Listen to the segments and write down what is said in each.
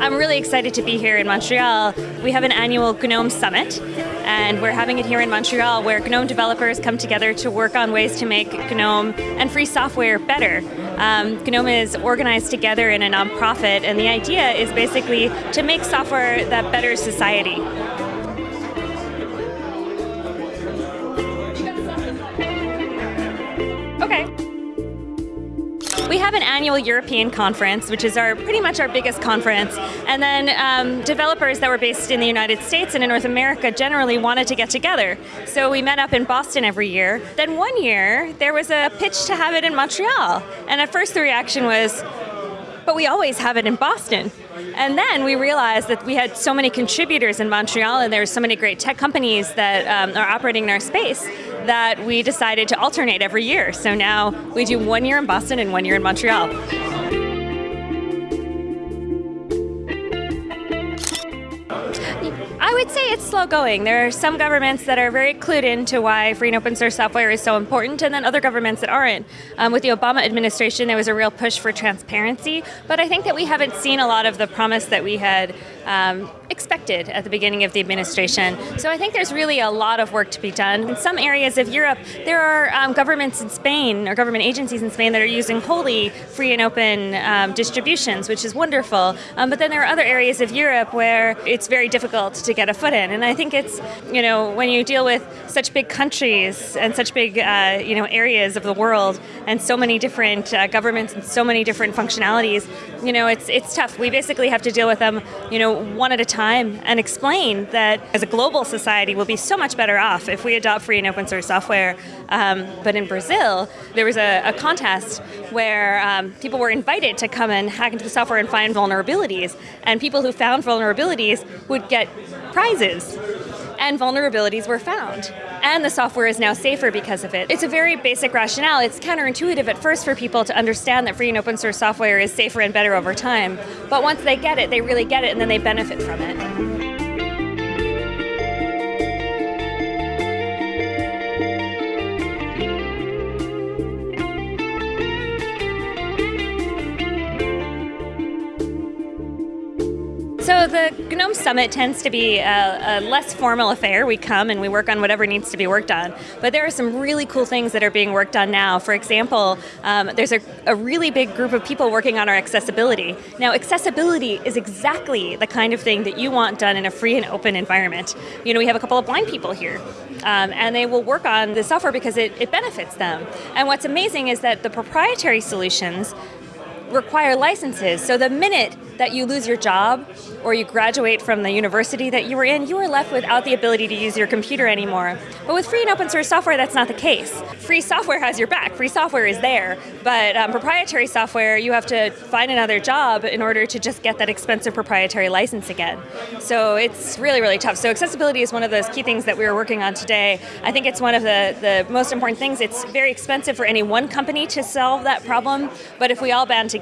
I'm really excited to be here in Montreal. We have an annual GNOME Summit, and we're having it here in Montreal where GNOME developers come together to work on ways to make GNOME and free software better. Um, GNOME is organized together in a nonprofit, and the idea is basically to make software that better society. We have an annual European conference, which is our pretty much our biggest conference. And then um, developers that were based in the United States and in North America generally wanted to get together. So we met up in Boston every year. Then one year, there was a pitch to have it in Montreal. And at first the reaction was, but we always have it in Boston. And then we realized that we had so many contributors in Montreal and there were so many great tech companies that um, are operating in our space that we decided to alternate every year. So now we do one year in Boston and one year in Montreal. Would say it's slow going. There are some governments that are very clued into why free and open source software is so important, and then other governments that aren't. Um, with the Obama administration, there was a real push for transparency, but I think that we haven't seen a lot of the promise that we had um, expected at the beginning of the administration. So I think there's really a lot of work to be done. In some areas of Europe, there are um, governments in Spain or government agencies in Spain that are using wholly free and open um, distributions, which is wonderful. Um, but then there are other areas of Europe where it's very difficult to get a foot in. And I think it's, you know, when you deal with such big countries and such big, uh, you know, areas of the world and so many different uh, governments and so many different functionalities, you know, it's it's tough. We basically have to deal with them, you know, one at a time and explain that as a global society we'll be so much better off if we adopt free and open source software. Um, but in Brazil, there was a, a contest where um, people were invited to come and hack into the software and find vulnerabilities, and people who found vulnerabilities would get prizes and vulnerabilities were found. And the software is now safer because of it. It's a very basic rationale. It's counterintuitive at first for people to understand that free and open source software is safer and better over time. But once they get it, they really get it and then they benefit from it. The GNOME Summit tends to be a, a, less formal affair. We come and we work on whatever needs to be worked on. But there are some really cool things that are being worked on now. For example, um, there's a, a, really big group of people working on our accessibility. Now, accessibility is exactly the kind of thing that you want done in a free and open environment. You know, we have a couple of blind people here. Um, and they will work on the software because it, it benefits them. And what's amazing is that the proprietary solutions require licenses. So the minute that you lose your job or you graduate from the university that you were in, you are left without the ability to use your computer anymore. But with free and open source software, that's not the case. Free software has your back. Free software is there. But um, proprietary software, you have to find another job in order to just get that expensive proprietary license again. So it's really, really tough. So accessibility is one of those key things that we are working on today. I think it's one of the, the most important things. It's very expensive for any one company to solve that problem, but if we all band together,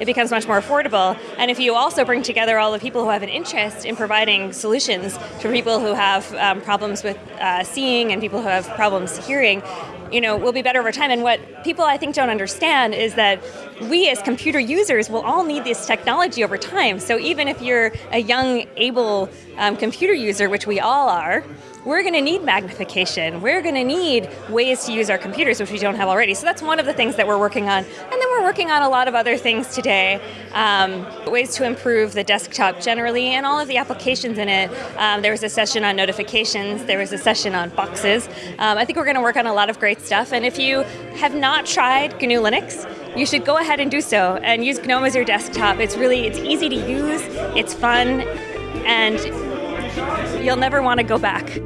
it becomes much more affordable. And and if you also bring together all the people who have an interest in providing solutions for people who have um, problems with uh, seeing and people who have problems hearing, you know, will be better over time. And what people I think don't understand is that we as computer users will all need this technology over time. So even if you're a young, able um, computer user, which we all are, we're going to need magnification. We're going to need ways to use our computers, which we don't have already. So that's one of the things that we're working on. And then we're working on a lot of other things today, um, ways to improve the desktop generally and all of the applications in it. Um, there was a session on notifications. There was a session on boxes. Um, I think we're going to work on a lot of great stuff. And if you have not tried GNU Linux, you should go ahead and do so and use GNOME as your desktop. It's really, it's easy to use, it's fun, and you'll never want to go back.